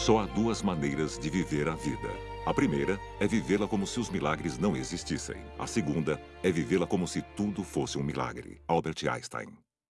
Só há duas maneiras de viver a vida. A primeira é vivê-la como se os milagres não existissem. A segunda é vivê-la como se tudo fosse um milagre. Albert Einstein.